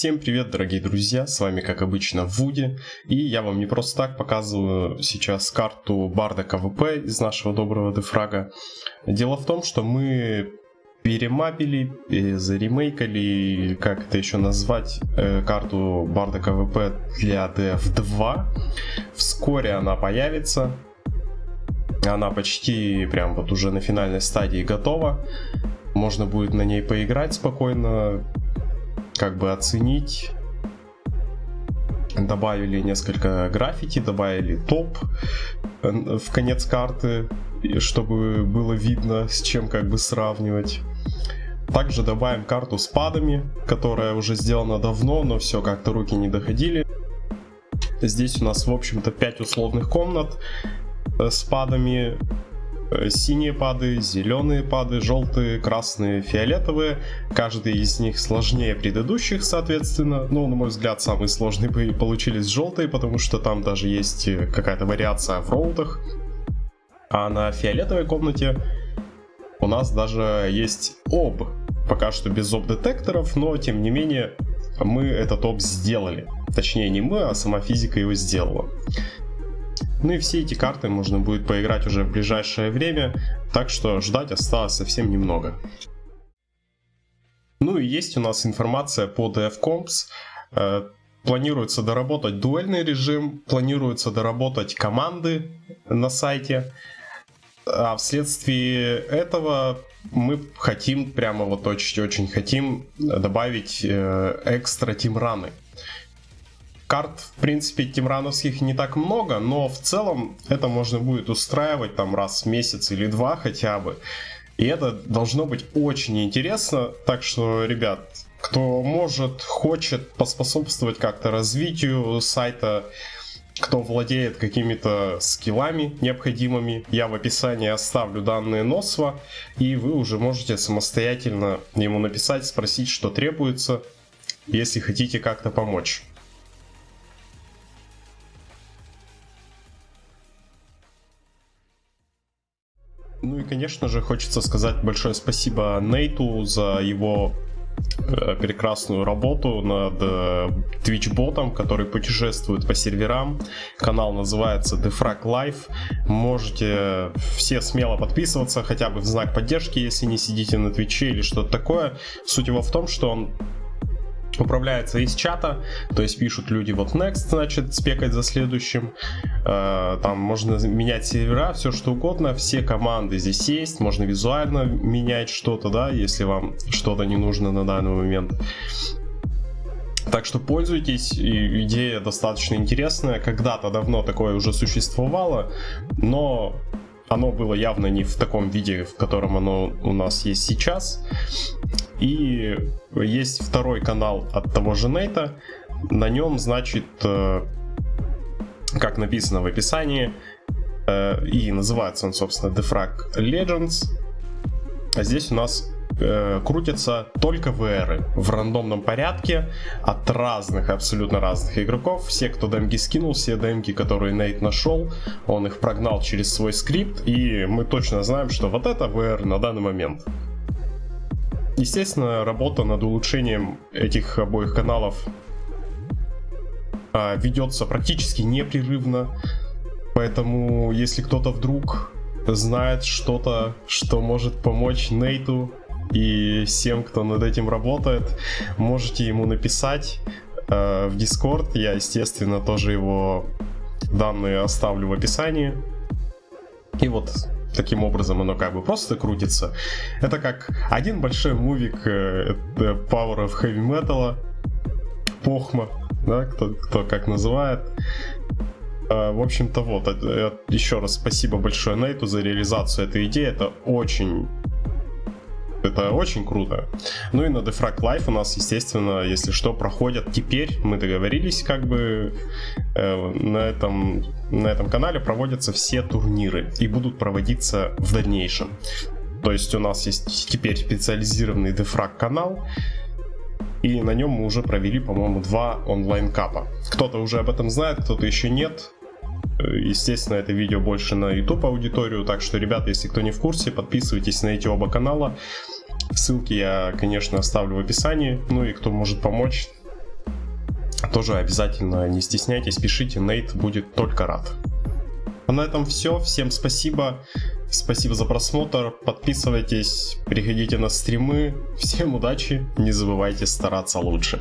Всем привет, дорогие друзья, с вами как обычно Вуди, и я вам не просто так показываю сейчас карту Барда КВП из нашего доброго дефрага. Дело в том, что мы перемапили, заремейкали, как это еще назвать, э, карту Барда КВП для DF2. Вскоре она появится, она почти прям вот уже на финальной стадии готова. Можно будет на ней поиграть спокойно, как бы оценить. Добавили несколько граффити, добавили топ э, в конец карты, чтобы было видно, с чем как бы сравнивать. Также добавим карту с падами, которая уже сделана давно, но все как-то руки не доходили. Здесь у нас, в общем-то, 5 условных комнат э, с падами. Э, синие пады, зеленые пады, желтые, красные, фиолетовые. Каждый из них сложнее предыдущих, соответственно. Ну, на мой взгляд, самые сложные бы получились желтые, потому что там даже есть э, какая-то вариация в роутах. А на фиолетовой комнате у нас даже есть об. Пока что без об-детекторов, но тем не менее мы этот об сделали. Точнее не мы, а сама физика его сделала. Ну и все эти карты можно будет поиграть уже в ближайшее время, так что ждать осталось совсем немного. Ну и есть у нас информация по DFComps. Э, планируется доработать дуэльный режим, планируется доработать команды на сайте. А вследствие этого мы хотим, прямо вот очень-очень хотим добавить э, экстра тимраны. Карт, в принципе, тимрановских не так много, но в целом это можно будет устраивать там раз в месяц или два хотя бы. И это должно быть очень интересно. Так что, ребят, кто может, хочет поспособствовать как-то развитию сайта, кто владеет какими-то скиллами необходимыми, я в описании оставлю данные Носва, и вы уже можете самостоятельно ему написать, спросить, что требуется, если хотите как-то помочь. Конечно же, хочется сказать большое спасибо Нейту за его э, прекрасную работу над э, Twitch-ботом, который путешествует по серверам. Канал называется Defrag Life. Можете все смело подписываться, хотя бы в знак поддержки, если не сидите на Твиче или что-то такое. Суть его в том, что он управляется из чата, то есть пишут люди вот next, значит, спекать за следующим, э, там можно менять сервера, все что угодно, все команды здесь есть, можно визуально менять что-то, да, если вам что-то не нужно на данный момент. Так что пользуйтесь, идея достаточно интересная, когда-то давно такое уже существовало, но оно было явно не в таком виде, в котором оно у нас есть сейчас. И есть второй канал от того же Нейта. На нем, значит, э, как написано в описании, э, и называется он, собственно, Defrag Legends. А здесь у нас э, крутятся только VR в рандомном порядке от разных, абсолютно разных игроков. Все, кто демки скинул, все демки, которые Нейт нашел, он их прогнал через свой скрипт, и мы точно знаем, что вот это VR на данный момент. Естественно, работа над улучшением этих обоих каналов а, ведется практически непрерывно. Поэтому, если кто-то вдруг знает что-то, что может помочь Нейту и всем, кто над этим работает, можете ему написать э, в Discord. Я, естественно, тоже его данные оставлю в описании. И вот таким образом оно как бы просто крутится. Это как один большой мувик э, Power of Heavy Metal, Похма, да, кто, кто как называет. Э, в общем-то вот, э, еще раз спасибо большое Нейту за реализацию этой идеи. Это очень это очень круто. Ну и на Defrag Life у нас, естественно, если что, проходят теперь, мы договорились, как бы э, на, этом, на этом канале проводятся все турниры и будут проводиться в дальнейшем. То есть у нас есть теперь специализированный Defrag канал, и на нем мы уже провели, по-моему, два онлайн-капа. Кто-то уже об этом знает, кто-то еще нет. Естественно, это видео больше на YouTube аудиторию, так что, ребята, если кто не в курсе, подписывайтесь на эти оба канала. Ссылки я, конечно, оставлю в описании. Ну и кто может помочь, тоже обязательно не стесняйтесь, пишите, Нейт будет только рад. А на этом все. Всем спасибо. Спасибо за просмотр. Подписывайтесь, приходите на стримы. Всем удачи. Не забывайте стараться лучше.